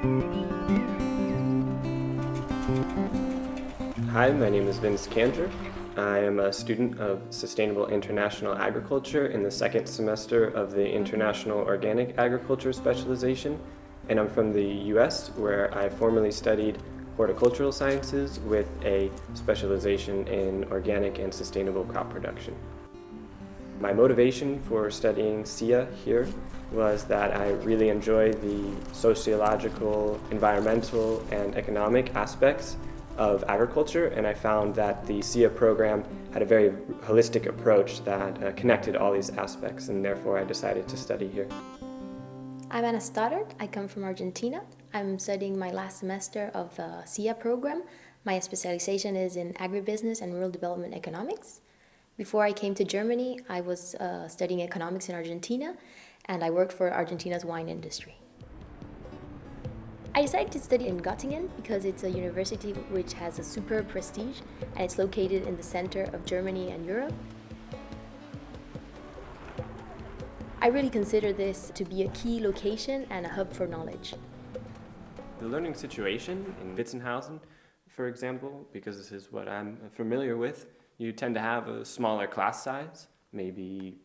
Hi, my name is Vince Kander. I am a student of Sustainable International Agriculture in the second semester of the International Organic Agriculture specialization, and I'm from the US where I formerly studied horticultural sciences with a specialization in organic and sustainable crop production. My motivation for studying SIA here was that I really enjoy the sociological, environmental, and economic aspects of agriculture, and I found that the SIA program had a very holistic approach that uh, connected all these aspects, and therefore I decided to study here. I'm Anna Stoddard. I come from Argentina. I'm studying my last semester of the SIA program. My specialization is in agribusiness and rural development economics. Before I came to Germany, I was uh, studying economics in Argentina, and I worked for Argentina's wine industry. I decided to study in Göttingen because it's a university which has a superb prestige and it's located in the center of Germany and Europe. I really consider this to be a key location and a hub for knowledge. The learning situation in Witzenhausen, for example, because this is what I'm familiar with, you tend to have a smaller class size, maybe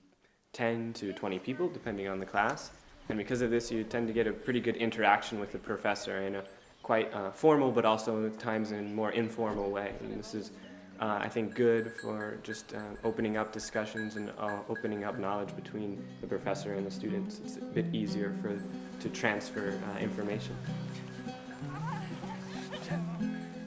10 to 20 people, depending on the class. And because of this, you tend to get a pretty good interaction with the professor in a quite uh, formal, but also at times in more informal way. And this is, uh, I think, good for just uh, opening up discussions and uh, opening up knowledge between the professor and the students. It's a bit easier for to transfer uh, information.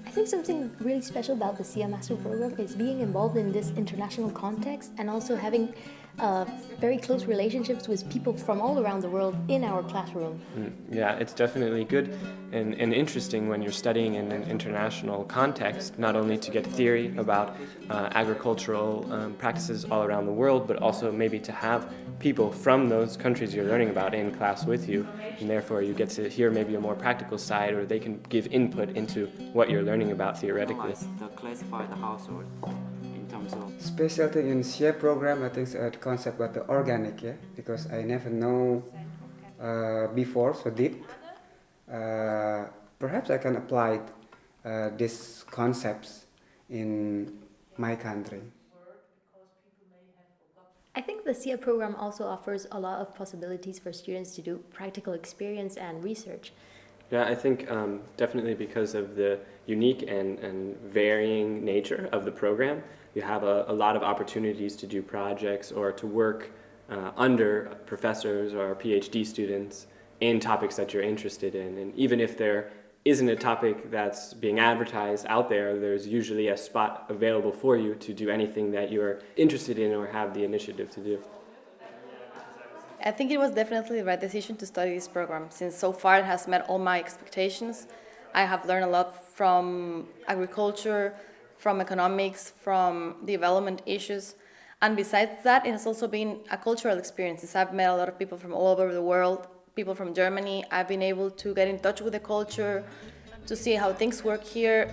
I think something really special about the SIA Master Program is being involved in this international context and also having uh, very close relationships with people from all around the world in our classroom. Mm, yeah, it's definitely good and, and interesting when you're studying in an international context, not only to get theory about uh, agricultural um, practices all around the world, but also maybe to have people from those countries you're learning about in class with you, and therefore you get to hear maybe a more practical side, or they can give input into what you're learning about theoretically. The classified household in terms of specialty in SIA program I think the concept about the organic yeah? Because I never know uh, before so deep. Uh, perhaps I can apply uh, these concepts in my country I think the SIA program also offers a lot of possibilities for students to do practical experience and research. Yeah, I think um, definitely because of the unique and, and varying nature of the program, you have a, a lot of opportunities to do projects or to work uh, under professors or PhD students in topics that you're interested in. And even if there isn't a topic that's being advertised out there, there's usually a spot available for you to do anything that you're interested in or have the initiative to do. I think it was definitely the right decision to study this program since so far it has met all my expectations. I have learned a lot from agriculture, from economics, from development issues. And besides that, it has also been a cultural experience. I've met a lot of people from all over the world, people from Germany. I've been able to get in touch with the culture, to see how things work here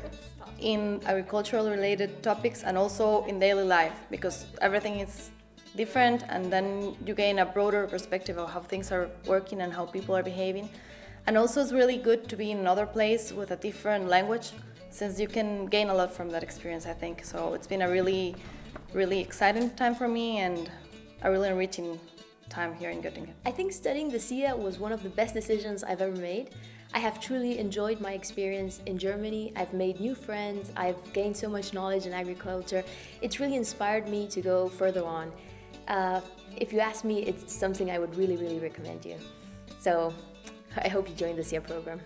in agricultural related topics and also in daily life because everything is different and then you gain a broader perspective of how things are working and how people are behaving. And also it's really good to be in another place with a different language since you can gain a lot from that experience, I think. So it's been a really, really exciting time for me and a really enriching time here in Göttingen. I think studying the SIA was one of the best decisions I've ever made. I have truly enjoyed my experience in Germany. I've made new friends. I've gained so much knowledge in agriculture. It's really inspired me to go further on. Uh, if you ask me, it's something I would really, really recommend you. So I hope you join the SIA program.